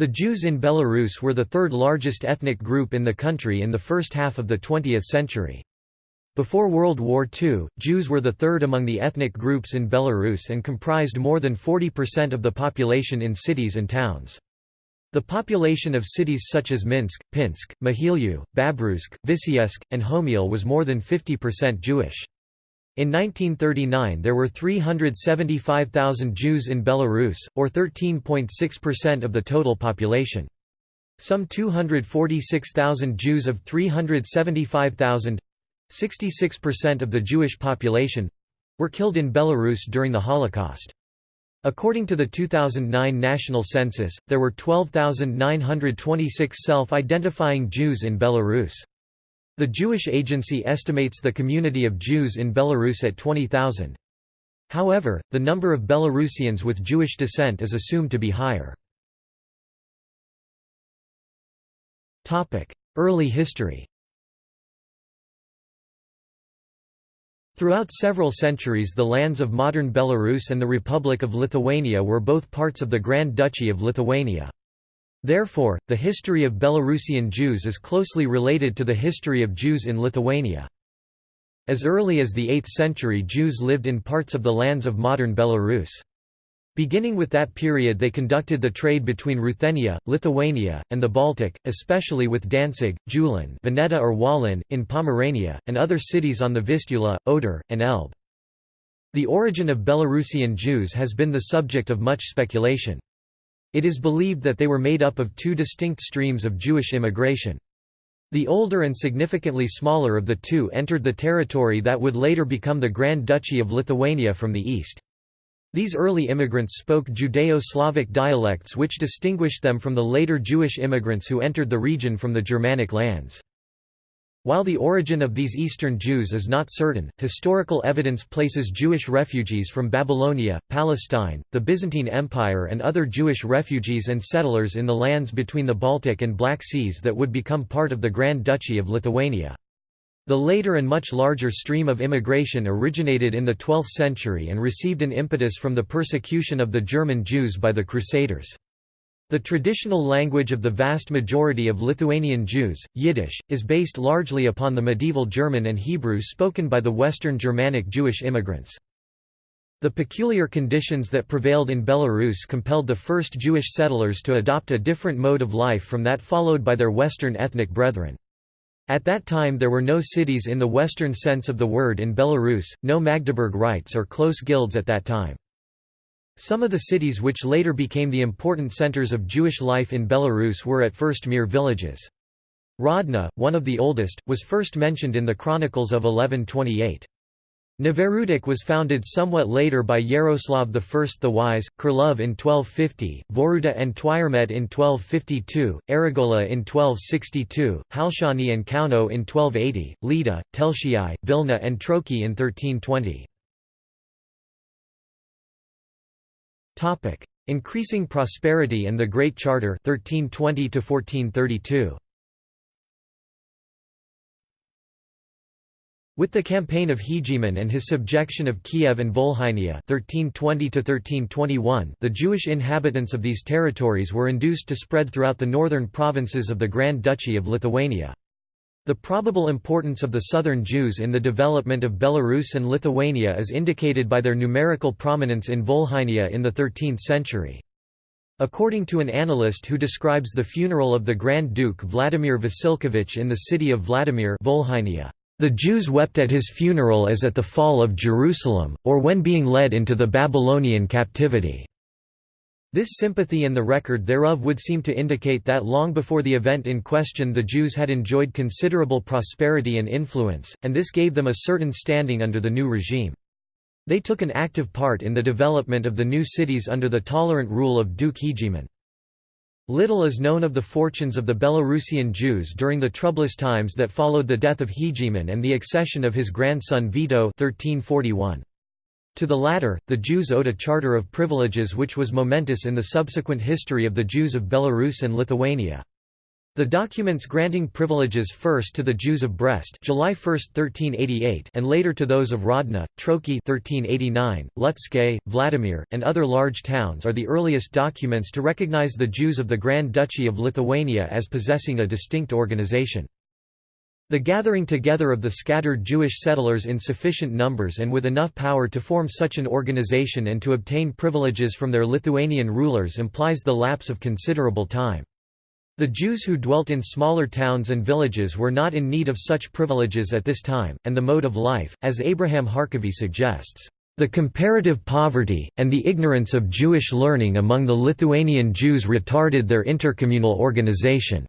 The Jews in Belarus were the third largest ethnic group in the country in the first half of the 20th century. Before World War II, Jews were the third among the ethnic groups in Belarus and comprised more than 40% of the population in cities and towns. The population of cities such as Minsk, Pinsk, Mahilyow, Babruysk, Vitsebsk, and Homiel was more than 50% Jewish. In 1939 there were 375,000 Jews in Belarus, or 13.6% of the total population. Some 246,000 Jews of 375,000 66% of the Jewish population were killed in Belarus during the Holocaust. According to the 2009 national census, there were 12,926 self-identifying Jews in Belarus. The Jewish Agency estimates the community of Jews in Belarus at 20,000. However, the number of Belarusians with Jewish descent is assumed to be higher. Early history Throughout several centuries the lands of modern Belarus and the Republic of Lithuania were both parts of the Grand Duchy of Lithuania. Therefore, the history of Belarusian Jews is closely related to the history of Jews in Lithuania. As early as the 8th century Jews lived in parts of the lands of modern Belarus. Beginning with that period they conducted the trade between Ruthenia, Lithuania, and the Baltic, especially with Danzig, Julin Vineta or Wolin, in Pomerania, and other cities on the Vistula, Oder, and Elbe. The origin of Belarusian Jews has been the subject of much speculation. It is believed that they were made up of two distinct streams of Jewish immigration. The older and significantly smaller of the two entered the territory that would later become the Grand Duchy of Lithuania from the east. These early immigrants spoke Judeo-Slavic dialects which distinguished them from the later Jewish immigrants who entered the region from the Germanic lands. While the origin of these Eastern Jews is not certain, historical evidence places Jewish refugees from Babylonia, Palestine, the Byzantine Empire and other Jewish refugees and settlers in the lands between the Baltic and Black Seas that would become part of the Grand Duchy of Lithuania. The later and much larger stream of immigration originated in the 12th century and received an impetus from the persecution of the German Jews by the Crusaders. The traditional language of the vast majority of Lithuanian Jews, Yiddish, is based largely upon the medieval German and Hebrew spoken by the Western Germanic Jewish immigrants. The peculiar conditions that prevailed in Belarus compelled the first Jewish settlers to adopt a different mode of life from that followed by their Western ethnic brethren. At that time there were no cities in the Western sense of the word in Belarus, no Magdeburg rights or close guilds at that time. Some of the cities which later became the important centers of Jewish life in Belarus were at first mere villages. Grodno, one of the oldest, was first mentioned in the Chronicles of 1128. Novogrudok was founded somewhat later by Yaroslav I the Wise, Kurlov in 1250, Voruta and Tviremet in 1252, Aragola in 1262, Halshani and Kauno in 1280, Lida, Telšiai, Vilna and Troki in 1320. Increasing prosperity and the Great Charter 1320 to 1432. With the campaign of Hegeman and his subjection of Kiev and Volhynia (1320–1321), the Jewish inhabitants of these territories were induced to spread throughout the northern provinces of the Grand Duchy of Lithuania. The probable importance of the southern Jews in the development of Belarus and Lithuania is indicated by their numerical prominence in Volhynia in the 13th century. According to an annalist who describes the funeral of the Grand Duke Vladimir Vasilkovich in the city of Vladimir Volhynia, the Jews wept at his funeral as at the fall of Jerusalem, or when being led into the Babylonian captivity. This sympathy and the record thereof would seem to indicate that long before the event in question the Jews had enjoyed considerable prosperity and influence, and this gave them a certain standing under the new regime. They took an active part in the development of the new cities under the tolerant rule of Duke Hegeman. Little is known of the fortunes of the Belarusian Jews during the troublous times that followed the death of Hegeman and the accession of his grandson Vito 1341. To the latter, the Jews owed a charter of privileges which was momentous in the subsequent history of the Jews of Belarus and Lithuania. The documents granting privileges first to the Jews of Brest July 1, 1388 and later to those of Grodno, Troki 1389, Lutsk, Vladimir, and other large towns are the earliest documents to recognize the Jews of the Grand Duchy of Lithuania as possessing a distinct organization. The gathering together of the scattered Jewish settlers in sufficient numbers and with enough power to form such an organization and to obtain privileges from their Lithuanian rulers implies the lapse of considerable time. The Jews who dwelt in smaller towns and villages were not in need of such privileges at this time, and the mode of life, as Abraham Harkavy suggests, "...the comparative poverty, and the ignorance of Jewish learning among the Lithuanian Jews retarded their intercommunal organization."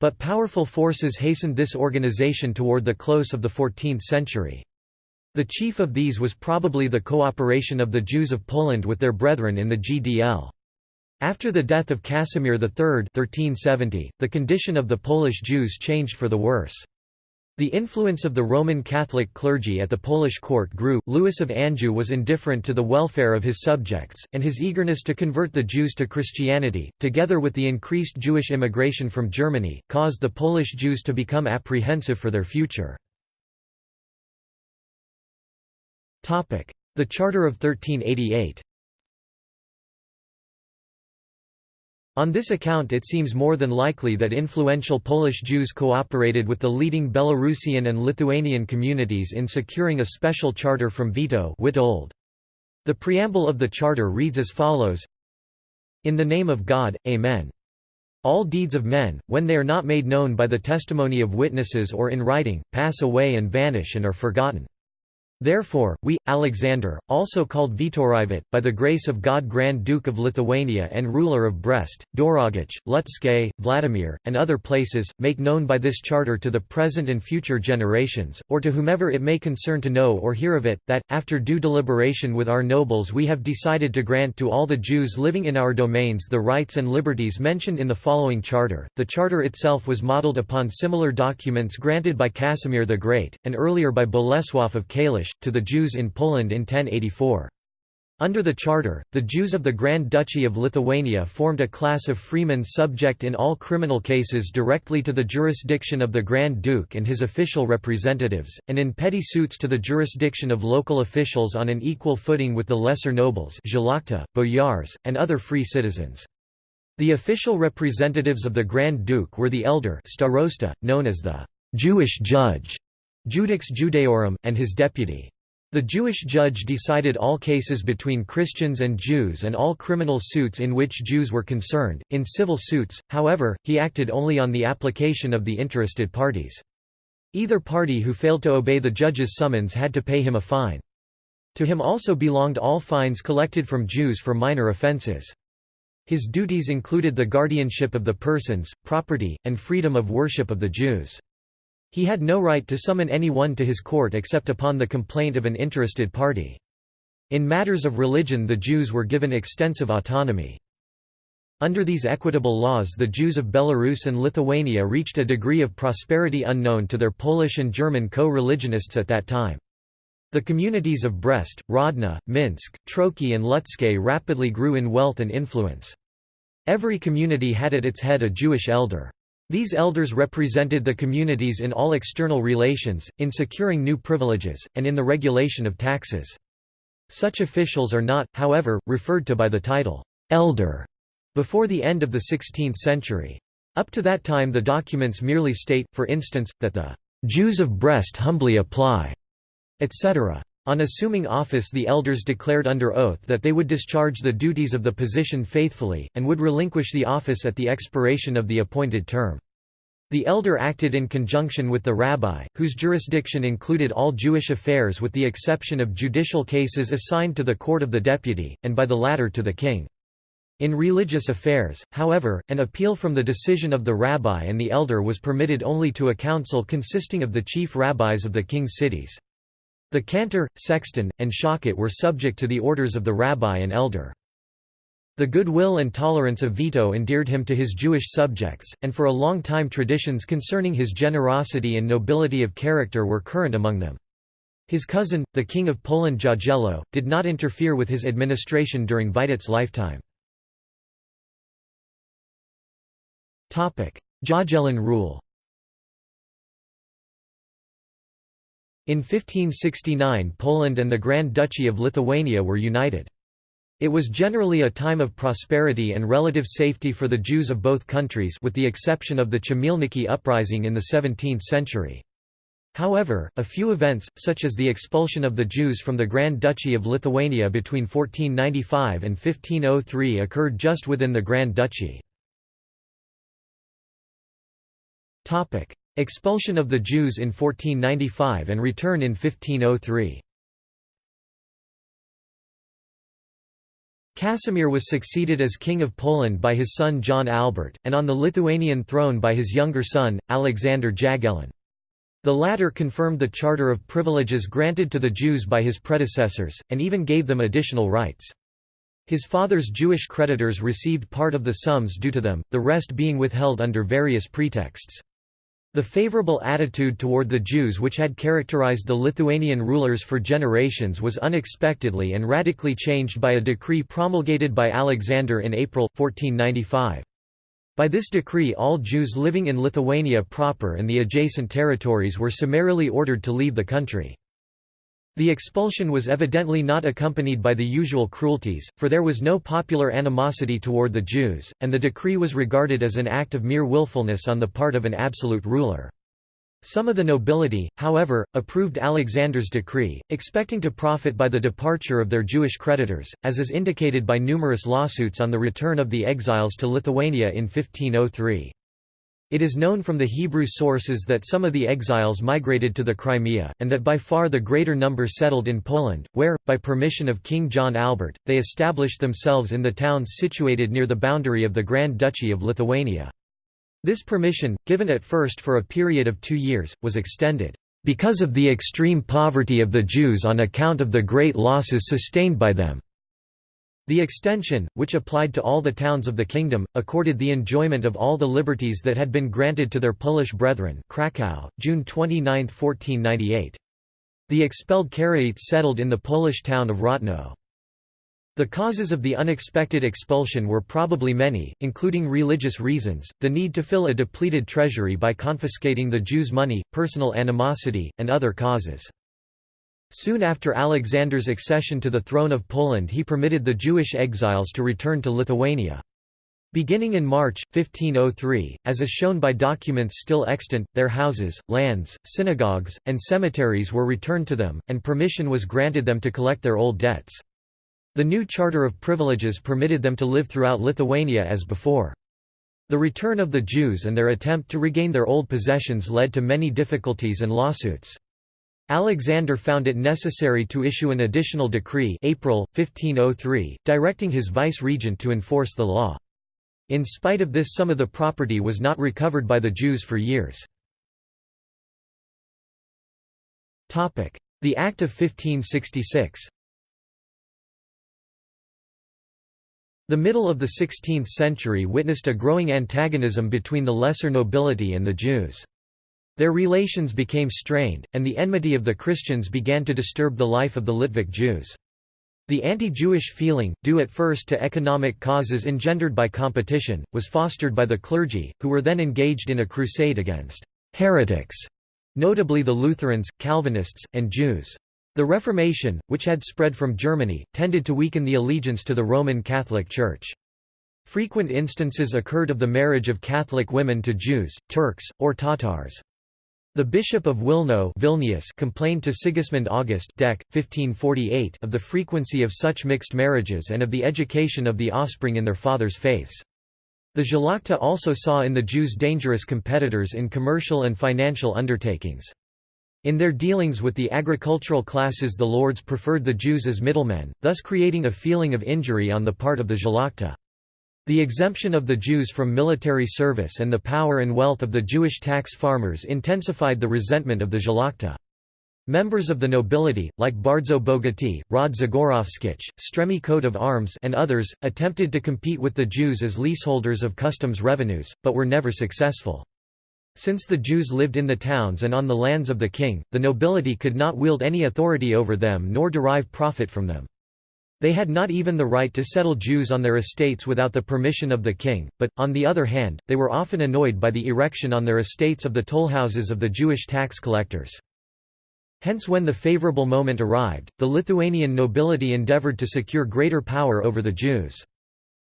But powerful forces hastened this organization toward the close of the 14th century. The chief of these was probably the cooperation of the Jews of Poland with their brethren in the GDL. After the death of Casimir III 1370, the condition of the Polish Jews changed for the worse. The influence of the Roman Catholic clergy at the Polish court grew. Louis of Anjou was indifferent to the welfare of his subjects, and his eagerness to convert the Jews to Christianity, together with the increased Jewish immigration from Germany, caused the Polish Jews to become apprehensive for their future. The Charter of 1388 On this account it seems more than likely that influential Polish Jews cooperated with the leading Belarusian and Lithuanian communities in securing a special charter from Vito Witold. The preamble of the charter reads as follows In the name of God, Amen. All deeds of men, when they are not made known by the testimony of witnesses or in writing, pass away and vanish and are forgotten. Therefore, we, Alexander, also called Vitorivit, by the grace of God Grand Duke of Lithuania and ruler of Brest, Dorogach, Lutsk, Vladimir, and other places, make known by this charter to the present and future generations, or to whomever it may concern to know or hear of it, that, after due deliberation with our nobles we have decided to grant to all the Jews living in our domains the rights and liberties mentioned in the following charter. The charter itself was modelled upon similar documents granted by Casimir the Great, and earlier by Bolesław of Kalisz, to the Jews in Poland in 1084. Under the charter, the Jews of the Grand Duchy of Lithuania formed a class of freemen subject in all criminal cases directly to the jurisdiction of the Grand Duke and his official representatives, and in petty suits to the jurisdiction of local officials on an equal footing with the lesser nobles boyars, and other free citizens. The official representatives of the Grand Duke were the elder starosta, known as the Jewish judge, Judex Judaeorum, and his deputy. The Jewish judge decided all cases between Christians and Jews and all criminal suits in which Jews were concerned. In civil suits, however, he acted only on the application of the interested parties. Either party who failed to obey the judge's summons had to pay him a fine. To him also belonged all fines collected from Jews for minor offences. His duties included the guardianship of the persons, property, and freedom of worship of the Jews. He had no right to summon anyone to his court except upon the complaint of an interested party. In matters of religion the Jews were given extensive autonomy. Under these equitable laws the Jews of Belarus and Lithuania reached a degree of prosperity unknown to their Polish and German co-religionists at that time. The communities of Brest, Grodno, Minsk, Troki and Lutsk rapidly grew in wealth and influence. Every community had at its head a Jewish elder. These elders represented the communities in all external relations, in securing new privileges, and in the regulation of taxes. Such officials are not, however, referred to by the title, elder, before the end of the 16th century. Up to that time the documents merely state, for instance, that the Jews of Brest humbly apply, etc. On assuming office the elders declared under oath that they would discharge the duties of the position faithfully, and would relinquish the office at the expiration of the appointed term. The elder acted in conjunction with the rabbi, whose jurisdiction included all Jewish affairs with the exception of judicial cases assigned to the court of the deputy, and by the latter to the king. In religious affairs, however, an appeal from the decision of the rabbi and the elder was permitted only to a council consisting of the chief rabbis of the king's cities. The cantor, sexton, and shochet were subject to the orders of the rabbi and elder. The goodwill and tolerance of Vito endeared him to his Jewish subjects, and for a long time traditions concerning his generosity and nobility of character were current among them. His cousin, the King of Poland Jagiello, did not interfere with his administration during Witold's lifetime. Jagiellon rule In 1569 Poland and the Grand Duchy of Lithuania were united. It was generally a time of prosperity and relative safety for the Jews of both countries with the exception of the Chmielnicki uprising in the 17th century. However, a few events, such as the expulsion of the Jews from the Grand Duchy of Lithuania between 1495 and 1503 occurred just within the Grand Duchy. Expulsion of the Jews in 1495 and return in 1503 Casimir was succeeded as King of Poland by his son John Albert, and on the Lithuanian throne by his younger son, Alexander Jagiellon. The latter confirmed the charter of privileges granted to the Jews by his predecessors, and even gave them additional rights. His father's Jewish creditors received part of the sums due to them, the rest being withheld under various pretexts. The favorable attitude toward the Jews which had characterized the Lithuanian rulers for generations was unexpectedly and radically changed by a decree promulgated by Alexander in April, 1495. By this decree all Jews living in Lithuania proper and the adjacent territories were summarily ordered to leave the country. The expulsion was evidently not accompanied by the usual cruelties, for there was no popular animosity toward the Jews, and the decree was regarded as an act of mere willfulness on the part of an absolute ruler. Some of the nobility, however, approved Alexander's decree, expecting to profit by the departure of their Jewish creditors, as is indicated by numerous lawsuits on the return of the exiles to Lithuania in 1503. It is known from the Hebrew sources that some of the exiles migrated to the Crimea, and that by far the greater number settled in Poland, where, by permission of King John Albert, they established themselves in the towns situated near the boundary of the Grand Duchy of Lithuania. This permission, given at first for a period of two years, was extended, "...because of the extreme poverty of the Jews on account of the great losses sustained by them." The extension, which applied to all the towns of the kingdom, accorded the enjoyment of all the liberties that had been granted to their Polish brethren Kraków, June 29, 1498. The expelled Karaites settled in the Polish town of Rotno. The causes of the unexpected expulsion were probably many, including religious reasons, the need to fill a depleted treasury by confiscating the Jews' money, personal animosity, and other causes. Soon after Alexander's accession to the throne of Poland he permitted the Jewish exiles to return to Lithuania. Beginning in March, 1503, as is shown by documents still extant, their houses, lands, synagogues, and cemeteries were returned to them, and permission was granted them to collect their old debts. The new Charter of Privileges permitted them to live throughout Lithuania as before. The return of the Jews and their attempt to regain their old possessions led to many difficulties and lawsuits. Alexander found it necessary to issue an additional decree April, 1503, directing his vice-regent to enforce the law. In spite of this some of the property was not recovered by the Jews for years. The Act of 1566 The middle of the 16th century witnessed a growing antagonism between the lesser nobility and the Jews. Their relations became strained, and the enmity of the Christians began to disturb the life of the Litvak Jews. The anti-Jewish feeling, due at first to economic causes engendered by competition, was fostered by the clergy, who were then engaged in a crusade against «heretics», notably the Lutherans, Calvinists, and Jews. The Reformation, which had spread from Germany, tended to weaken the allegiance to the Roman Catholic Church. Frequent instances occurred of the marriage of Catholic women to Jews, Turks, or Tatars. The Bishop of Wilno Vilnius complained to Sigismund August Dec. 1548 of the frequency of such mixed marriages and of the education of the offspring in their fathers' faiths. The Szlachta also saw in the Jews dangerous competitors in commercial and financial undertakings. In their dealings with the agricultural classes the lords preferred the Jews as middlemen, thus creating a feeling of injury on the part of the Szlachta. The exemption of the Jews from military service and the power and wealth of the Jewish tax farmers intensified the resentment of the Szlachta. Members of the nobility, like Bardzo Bogaty, Rod Zagorowskich, Stremi coat of arms and others, attempted to compete with the Jews as leaseholders of customs revenues, but were never successful. Since the Jews lived in the towns and on the lands of the king, the nobility could not wield any authority over them nor derive profit from them. They had not even the right to settle Jews on their estates without the permission of the king, but, on the other hand, they were often annoyed by the erection on their estates of the tollhouses of the Jewish tax collectors. Hence when the favorable moment arrived, the Lithuanian nobility endeavored to secure greater power over the Jews.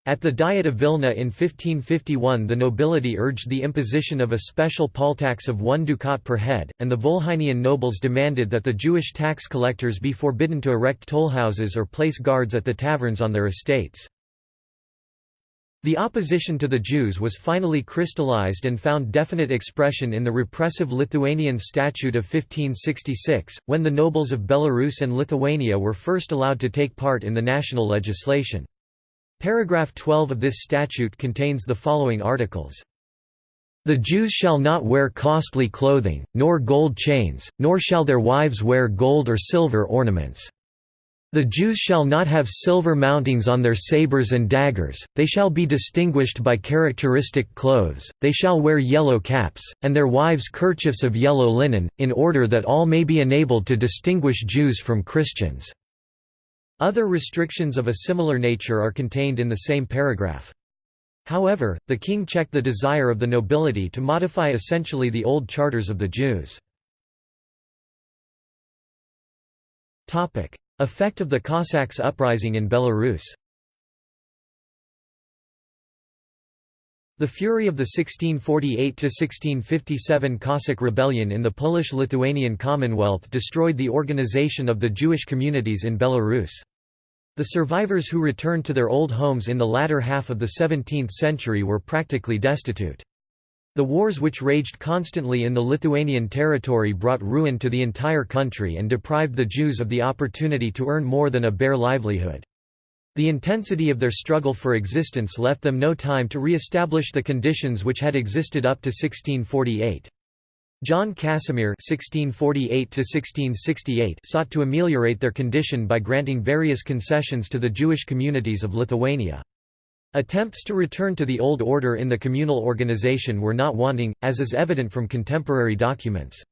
At the Diet of Vilna in 1551 the nobility urged the imposition of a special poll tax of one ducat per head, and the Volhynian nobles demanded that the Jewish tax collectors be forbidden to erect tollhouses or place guards at the taverns on their estates. The opposition to the Jews was finally crystallized and found definite expression in the repressive Lithuanian Statute of 1566, when the nobles of Belarus and Lithuania were first allowed to take part in the national legislation. Paragraph 12 of this statute contains the following articles. The Jews shall not wear costly clothing, nor gold chains, nor shall their wives wear gold or silver ornaments. The Jews shall not have silver mountings on their sabers and daggers, they shall be distinguished by characteristic clothes, they shall wear yellow caps, and their wives kerchiefs of yellow linen, in order that all may be enabled to distinguish Jews from Christians." Other restrictions of a similar nature are contained in the same paragraph. However, the king checked the desire of the nobility to modify essentially the old charters of the Jews. Effect of the Cossacks uprising in Belarus The fury of the 1648–1657 Cossack rebellion in the Polish-Lithuanian Commonwealth destroyed the organization of the Jewish communities in Belarus. The survivors who returned to their old homes in the latter half of the 17th century were practically destitute. The wars which raged constantly in the Lithuanian territory brought ruin to the entire country and deprived the Jews of the opportunity to earn more than a bare livelihood. The intensity of their struggle for existence left them no time to re-establish the conditions which had existed up to 1648. John Casimir (1648–1668) sought to ameliorate their condition by granting various concessions to the Jewish communities of Lithuania. Attempts to return to the old order in the communal organization were not wanting, as is evident from contemporary documents.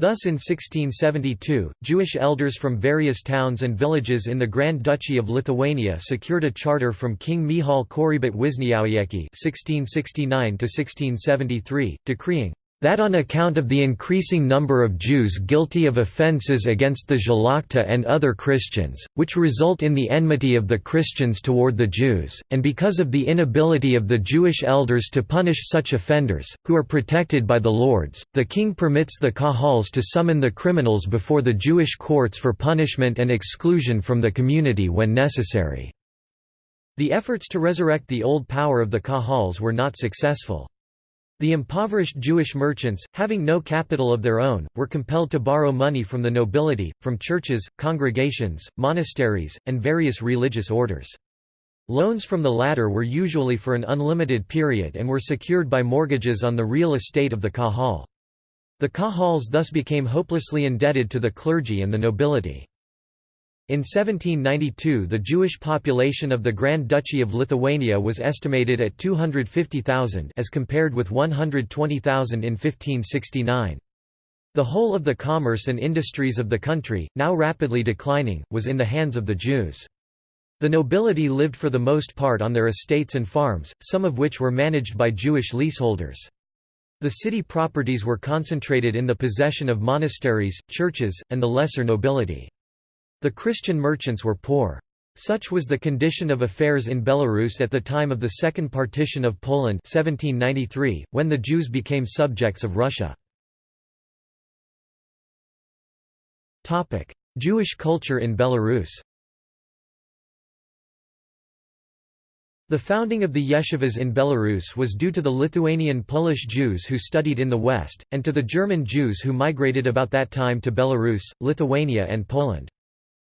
Thus in 1672, Jewish elders from various towns and villages in the Grand Duchy of Lithuania secured a charter from King Michał Korybut Wiśniowiecki (1669–1673), decreeing that on account of the increasing number of Jews guilty of offences against the Szlachta and other Christians, which result in the enmity of the Christians toward the Jews, and because of the inability of the Jewish elders to punish such offenders, who are protected by the lords, the king permits the Kahals to summon the criminals before the Jewish courts for punishment and exclusion from the community when necessary. The efforts to resurrect the old power of the Kahals were not successful. The impoverished Jewish merchants, having no capital of their own, were compelled to borrow money from the nobility, from churches, congregations, monasteries, and various religious orders. Loans from the latter were usually for an unlimited period and were secured by mortgages on the real estate of the Kahal. The Kahals thus became hopelessly indebted to the clergy and the nobility. In 1792 the Jewish population of the Grand Duchy of Lithuania was estimated at 250,000 as compared with 120,000 in 1569. The whole of the commerce and industries of the country, now rapidly declining, was in the hands of the Jews. The nobility lived for the most part on their estates and farms, some of which were managed by Jewish leaseholders. The city properties were concentrated in the possession of monasteries, churches, and the lesser nobility. The Christian merchants were poor. Such was the condition of affairs in Belarus at the time of the Second Partition of Poland 1793, when the Jews became subjects of Russia. Jewish culture in Belarus The founding of the yeshivas in Belarus was due to the Lithuanian Polish Jews who studied in the West, and to the German Jews who migrated about that time to Belarus, Lithuania and Poland.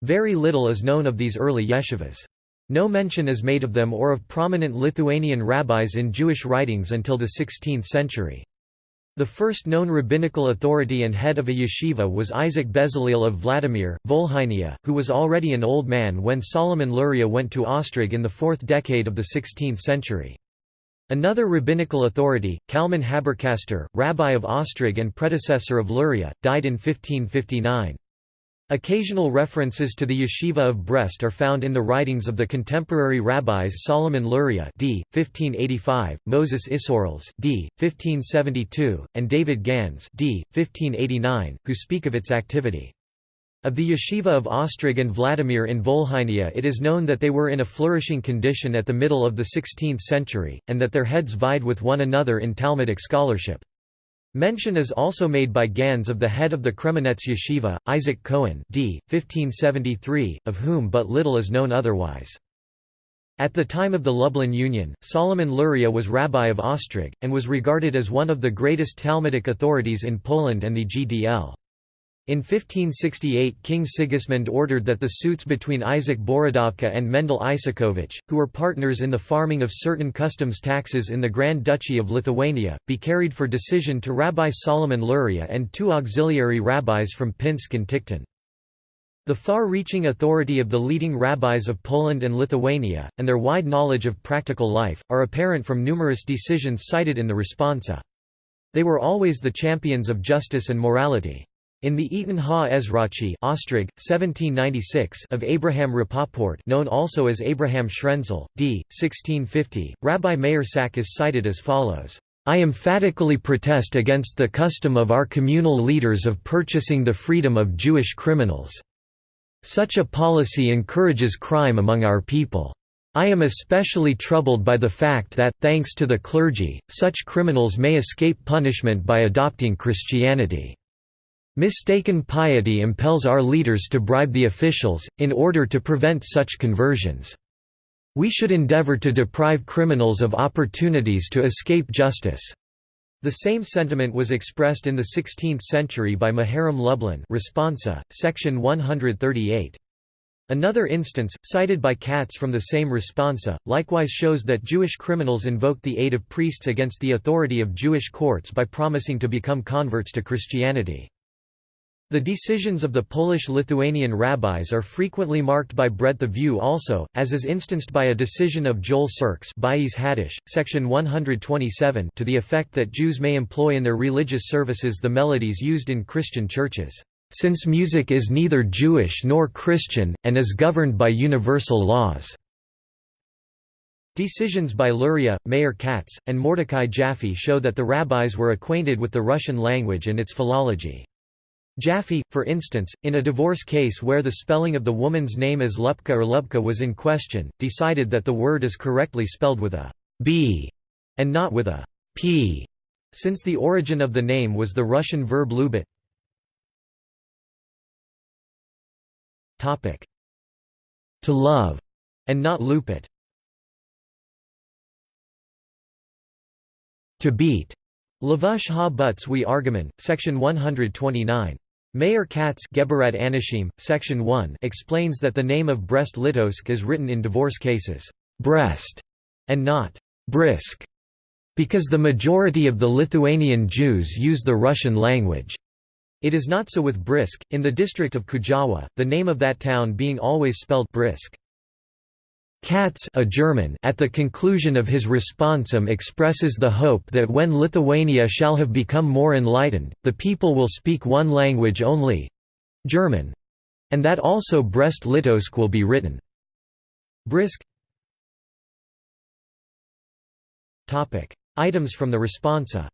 Very little is known of these early yeshivas. No mention is made of them or of prominent Lithuanian rabbis in Jewish writings until the 16th century. The first known rabbinical authority and head of a yeshiva was Isaac Bezalel of Vladimir, Volhynia, who was already an old man when Solomon Luria went to Ostrog in the fourth decade of the 16th century. Another rabbinical authority, Kalman Haberkasten, rabbi of Ostrog and predecessor of Luria, died in 1559. Occasional references to the yeshiva of Brest are found in the writings of the contemporary rabbis Solomon Luria d. 1585, Moses Isserles d. 1572, and David Gans d. 1589, who speak of its activity. Of the yeshiva of Ostrog and Vladimir in Volhynia it is known that they were in a flourishing condition at the middle of the 16th century, and that their heads vied with one another in Talmudic scholarship. Mention is also made by Gans of the head of the Kremenetz yeshiva, Isaac Cohen d. 1573, of whom but little is known otherwise. At the time of the Lublin Union, Solomon Luria was rabbi of Ostrog, and was regarded as one of the greatest Talmudic authorities in Poland and the GDL. In 1568 King Sigismund ordered that the suits between Isaac Borodavka and Mendel Isakovich, who were partners in the farming of certain customs taxes in the Grand Duchy of Lithuania, be carried for decision to Rabbi Solomon Luria and two auxiliary rabbis from Pinsk and Tikhtin. The far-reaching authority of the leading rabbis of Poland and Lithuania, and their wide knowledge of practical life, are apparent from numerous decisions cited in the responsa. They were always the champions of justice and morality. In the Eton Ha Ezrachi Ostrog, 1796 of Abraham Rapoport known also as Abraham Schrenzel, d. 1650, Rabbi Meir Sack is cited as follows. I emphatically protest against the custom of our communal leaders of purchasing the freedom of Jewish criminals. Such a policy encourages crime among our people. I am especially troubled by the fact that, thanks to the clergy, such criminals may escape punishment by adopting Christianity. Mistaken piety impels our leaders to bribe the officials, in order to prevent such conversions. We should endeavor to deprive criminals of opportunities to escape justice. The same sentiment was expressed in the 16th century by Maharam Lublin Responsa, section 138. Another instance, cited by Katz from the same responsa, likewise shows that Jewish criminals invoked the aid of priests against the authority of Jewish courts by promising to become converts to Christianity. The decisions of the Polish-Lithuanian rabbis are frequently marked by breadth of view also, as is instanced by a decision of Joel Sirkes Haddish, section 127 to the effect that Jews may employ in their religious services the melodies used in Christian churches, "...since music is neither Jewish nor Christian, and is governed by universal laws." Decisions by Luria, Meir Katz, and Mordecai Jaffe show that the rabbis were acquainted with the Russian language and its philology. Jaffe, for instance, in a divorce case where the spelling of the woman's name as Lupka or Lubka was in question, decided that the word is correctly spelled with a b and not with a p, since the origin of the name was the Russian verb lubit. To love, and not lupit. To beat. Lavush ha butz we argument, section 129. Meir Katz Anishim, section 1 explains that the name of Brest-Litovsk is written in divorce cases, Brest, and not Brisk, because the majority of the Lithuanian Jews use the Russian language. It is not so with Brisk, in the district of Kujawa, the name of that town being always spelled Brisk. Katz a German at the conclusion of his responsum expresses the hope that when Lithuania shall have become more enlightened, the people will speak one language only—German—and that also Brest-Litovsk will be written. Brisk. Items from the responsa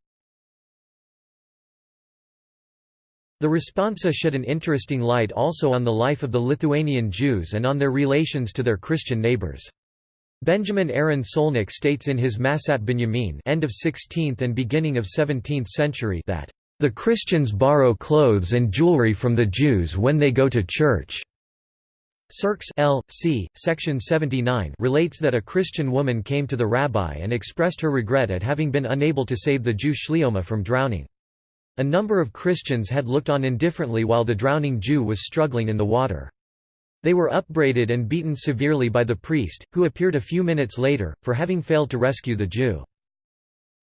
The responsa shed an interesting light also on the life of the Lithuanian Jews and on their relations to their Christian neighbors. Benjamin Aaron Solnik states in his Masat Binyamin end of 16th and beginning of 17th century that, "...the Christians borrow clothes and jewelry from the Jews when they go to church." Sirkes L. C. Section 79 relates that a Christian woman came to the rabbi and expressed her regret at having been unable to save the Jew Shlioma from drowning. A number of Christians had looked on indifferently while the drowning Jew was struggling in the water. They were upbraided and beaten severely by the priest, who appeared a few minutes later, for having failed to rescue the Jew.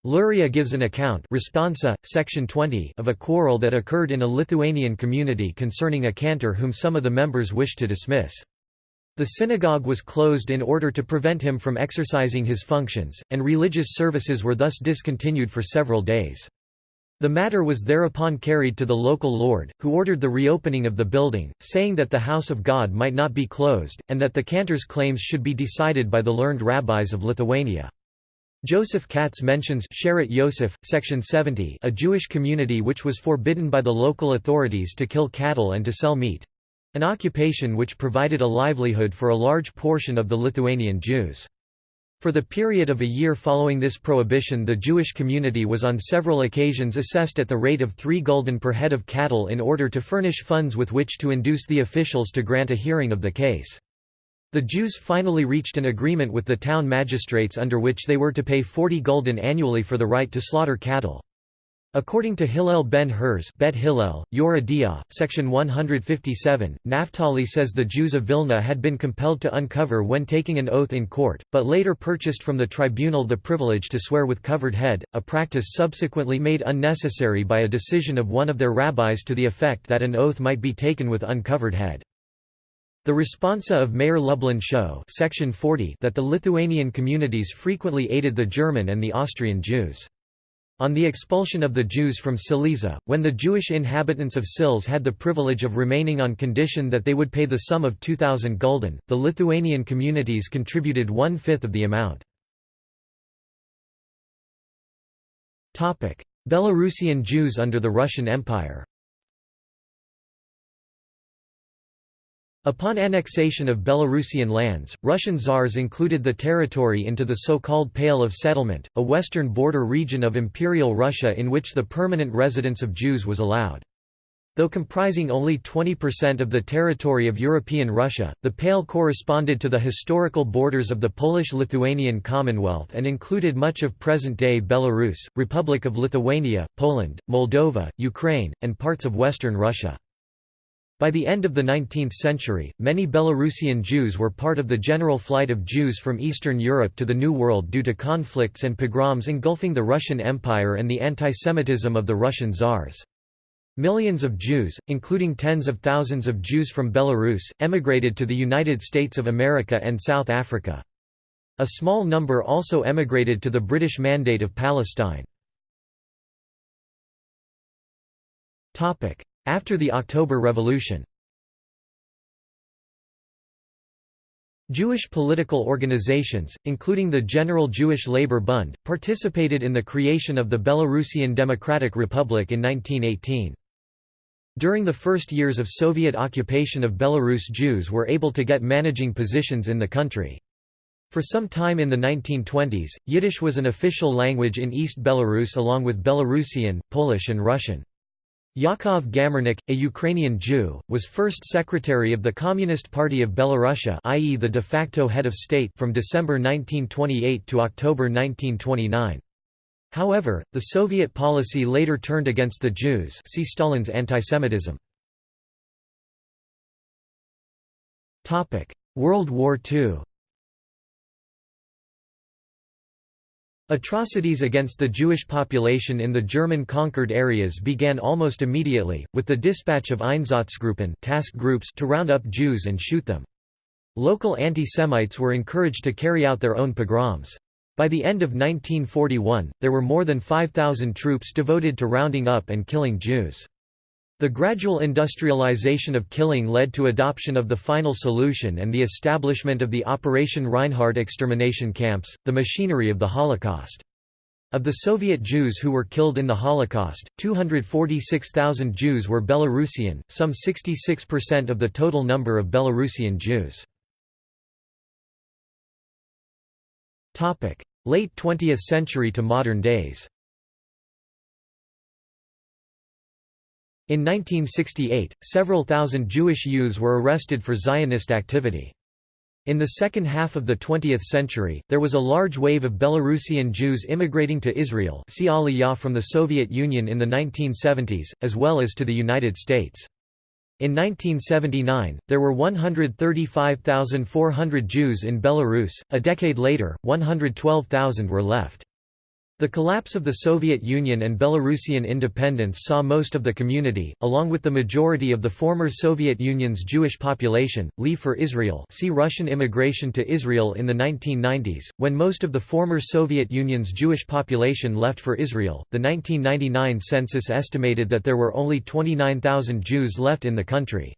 Luria gives an account responsa, section 20 of a quarrel that occurred in a Lithuanian community concerning a cantor whom some of the members wished to dismiss. The synagogue was closed in order to prevent him from exercising his functions, and religious services were thus discontinued for several days. The matter was thereupon carried to the local lord, who ordered the reopening of the building, saying that the house of God might not be closed, and that the cantor's claims should be decided by the learned rabbis of Lithuania. Joseph Katz mentions Sheret Yosef, section 70 a Jewish community which was forbidden by the local authorities to kill cattle and to sell meat—an occupation which provided a livelihood for a large portion of the Lithuanian Jews. For the period of a year following this prohibition the Jewish community was on several occasions assessed at the rate of 3 gulden per head of cattle in order to furnish funds with which to induce the officials to grant a hearing of the case. The Jews finally reached an agreement with the town magistrates under which they were to pay 40 gulden annually for the right to slaughter cattle. According to Hillel ben Herz Bet Hillel, Yoreh section 157, Naphtali says the Jews of Vilna had been compelled to uncover when taking an oath in court, but later purchased from the tribunal the privilege to swear with covered head, a practice subsequently made unnecessary by a decision of one of their rabbis to the effect that an oath might be taken with uncovered head. The responsa of Meir Lublin show section 40 that the Lithuanian communities frequently aided the German and the Austrian Jews. On the expulsion of the Jews from Silesia, when the Jewish inhabitants of Sils had the privilege of remaining on condition that they would pay the sum of 2,000 gulden, the Lithuanian communities contributed one-fifth of the amount. Belarusian Jews under the Russian Empire Upon annexation of Belarusian lands, Russian czars included the territory into the so-called Pale of Settlement, a western border region of Imperial Russia in which the permanent residence of Jews was allowed. Though comprising only 20% of the territory of European Russia, the Pale corresponded to the historical borders of the Polish-Lithuanian Commonwealth and included much of present-day Belarus, Republic of Lithuania, Poland, Moldova, Ukraine, and parts of western Russia. By the end of the 19th century, many Belarusian Jews were part of the general flight of Jews from Eastern Europe to the New World due to conflicts and pogroms engulfing the Russian Empire and the antisemitism of the Russian czars. Millions of Jews, including tens of thousands of Jews from Belarus, emigrated to the United States of America and South Africa. A small number also emigrated to the British Mandate of Palestine. After the October Revolution Jewish political organizations, including the General Jewish Labour Bund, participated in the creation of the Belarusian Democratic Republic in 1918. During the first years of Soviet occupation of Belarus Jews were able to get managing positions in the country. For some time in the 1920s, Yiddish was an official language in East Belarus along with Belarusian, Polish and Russian. Yakov Gamarnik, a Ukrainian Jew, was first secretary of the Communist Party of Belarusia i.e. the de facto head of state from December 1928 to October 1929. However, the Soviet policy later turned against the Jews see Stalin's antisemitism. World War II Atrocities against the Jewish population in the German-conquered areas began almost immediately, with the dispatch of Einsatzgruppen task groups to round up Jews and shoot them. Local anti-Semites were encouraged to carry out their own pogroms. By the end of 1941, there were more than 5,000 troops devoted to rounding up and killing Jews. The gradual industrialization of killing led to adoption of the final solution and the establishment of the Operation Reinhard extermination camps, the machinery of the Holocaust. Of the Soviet Jews who were killed in the Holocaust, 246,000 Jews were Belarusian, some 66% of the total number of Belarusian Jews. Late 20th century to modern days In 1968, several thousand Jewish youths were arrested for Zionist activity. In the second half of the 20th century, there was a large wave of Belarusian Jews immigrating to Israel see Aliyah from the Soviet Union in the 1970s, as well as to the United States. In 1979, there were 135,400 Jews in Belarus, a decade later, 112,000 were left. The collapse of the Soviet Union and Belarusian independence saw most of the community, along with the majority of the former Soviet Union's Jewish population, leave for Israel see Russian immigration to Israel in the 1990s. When most of the former Soviet Union's Jewish population left for Israel, the 1999 census estimated that there were only 29,000 Jews left in the country.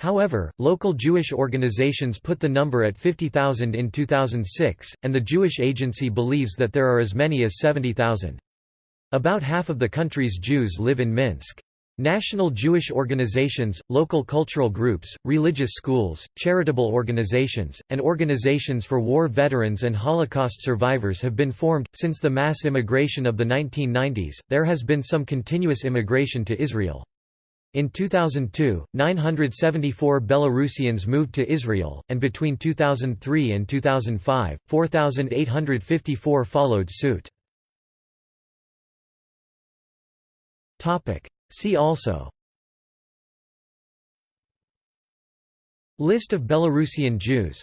However, local Jewish organizations put the number at 50,000 in 2006, and the Jewish Agency believes that there are as many as 70,000. About half of the country's Jews live in Minsk. National Jewish organizations, local cultural groups, religious schools, charitable organizations, and organizations for war veterans and Holocaust survivors have been formed. Since the mass immigration of the 1990s, there has been some continuous immigration to Israel. In 2002, 974 Belarusians moved to Israel, and between 2003 and 2005, 4,854 followed suit. See also. List of Belarusian Jews.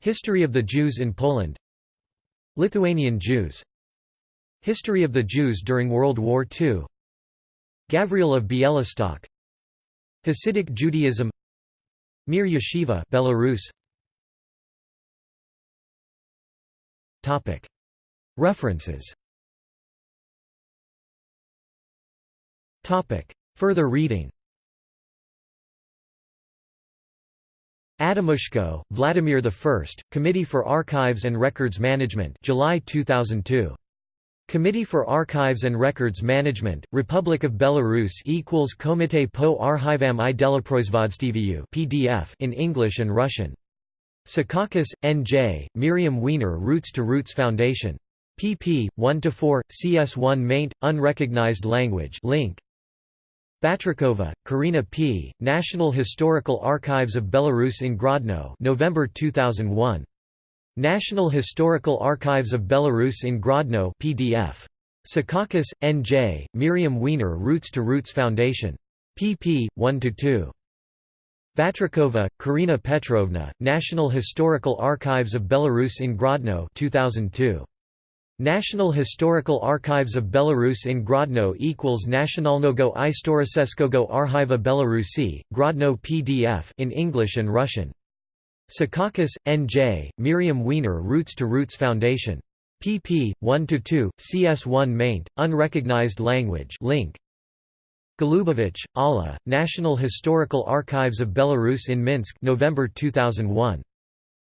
History of the Jews in Poland. Lithuanian Jews. History of the Jews during World War II Gavriel of Bielostok Hasidic Judaism. Mir Yeshiva Belarus. Topic. References. Topic. Further reading. Adamushko, Vladimir I, Committee for Archives and Records Management July 2002 Committee for Archives and Records Management, Republic of Belarus equals Komite po Archivam i Delaproizvodstvu PDF in English and Russian. Secaucus, N.J., Miriam Weiner Routes to Roots Foundation. pp. 1–4, CS1 maint, unrecognized language link. Batrikova, Karina P., National Historical Archives of Belarus in Grodno November 2001. National Historical Archives of Belarus in Grodno PDF. Secaucus, N.J., Miriam Weiner Routes to Roots Foundation. pp. 1–2. Batrikova, Karina Petrovna, National Historical Archives of Belarus in Grodno 2002. National Historical Archives of Belarus in Grodno equals Nationalnogo Istoriseskogo Archiva Belarusi, Grodno PDF in English and Russian. Secaucus, N.J., Miriam Weiner Routes to Roots Foundation. pp. 1–2, CS1 maint, unrecognized language link. Golubovich, Alla, National Historical Archives of Belarus in Minsk November 2001.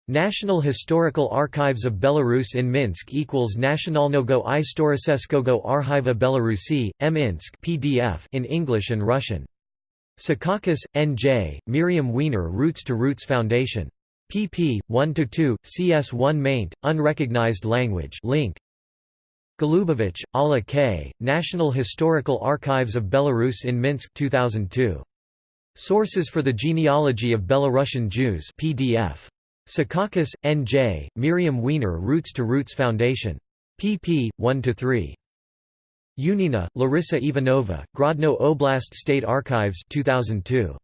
National Historical Archives of Belarus in Minsk equals Nationalnogo Istoriseskogo Archiva Belarusi, Minsk PDF in English and Russian. Secaucus, N.J., Miriam Weiner Routes to Roots Foundation pp. 1–2, CS1 maint, unrecognized language link. Golubovich, Alla K., National Historical Archives of Belarus in Minsk 2002. Sources for the Genealogy of Belarusian Jews PDF. Secaucus, N.J., Miriam Weiner Routes to Roots Foundation. pp. 1–3. Unina, Larissa Ivanova, Grodno Oblast State Archives 2002.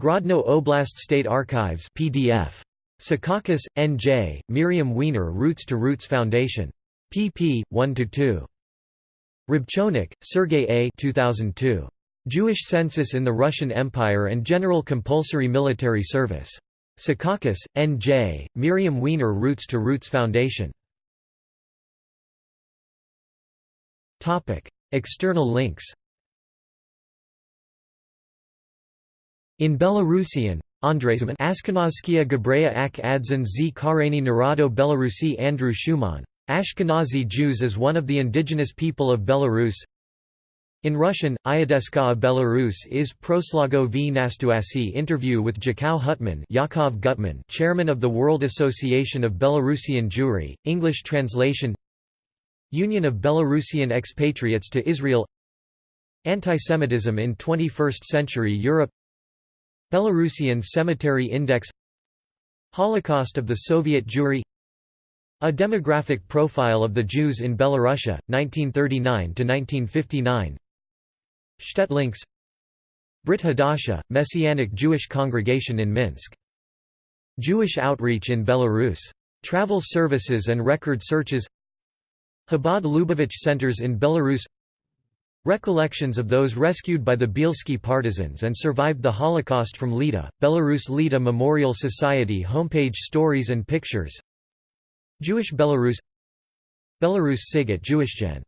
Grodno Oblast State Archives PDF. Secaucus, N.J., Miriam Weiner Routes to Roots Foundation. pp. 1–2. Rybchonik, Sergei A. 2002. Jewish Census in the Russian Empire and General Compulsory Military Service. Secaucus, N.J., Miriam Weiner Routes to Roots Foundation. External links In Belarusian, Andrezman Ashkenazskia Gebreya ak adzan z Kareni Narado Belarusi Andrew Schumann. Ashkenazi Jews as one of the indigenous people of Belarus In Russian, Iadeska Belarus is Proslago v Nastuasi interview with Jakov Hutman Yakov Gutman chairman of the World Association of Belarusian Jewry, English translation Union of Belarusian expatriates to Israel Antisemitism in 21st century Europe Belarusian Cemetery Index Holocaust of the Soviet Jewry A demographic profile of the Jews in Belarusia, 1939–1959 ShtetLinks Brit Hadasha, Messianic Jewish congregation in Minsk. Jewish outreach in Belarus. Travel services and record searches Chabad Lubavitch centers in Belarus Recollections of those rescued by the Bielski partisans and survived the Holocaust from Lida, Belarus Lida Memorial Society homepage Stories and pictures. Jewish Belarus Belarus SIG at JewishGen